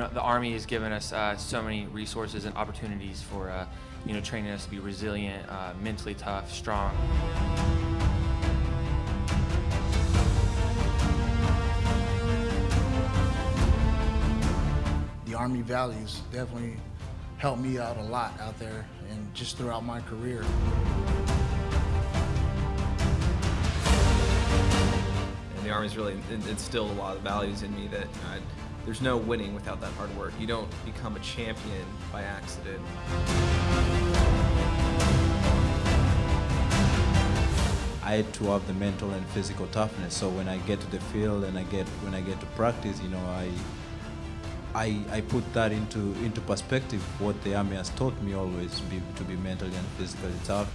know, the Army has given us uh, so many resources and opportunities for, uh, you know, training us to be resilient, uh, mentally tough, strong. The Army values definitely helped me out a lot out there and just throughout my career. And the Army's really instilled a lot of values in me that uh, there's no winning without that hard work. You don't become a champion by accident. I had to have the mental and physical toughness. So when I get to the field and I get when I get to practice, you know, I I, I put that into into perspective. What the army has taught me always be, to be mentally and physically tough.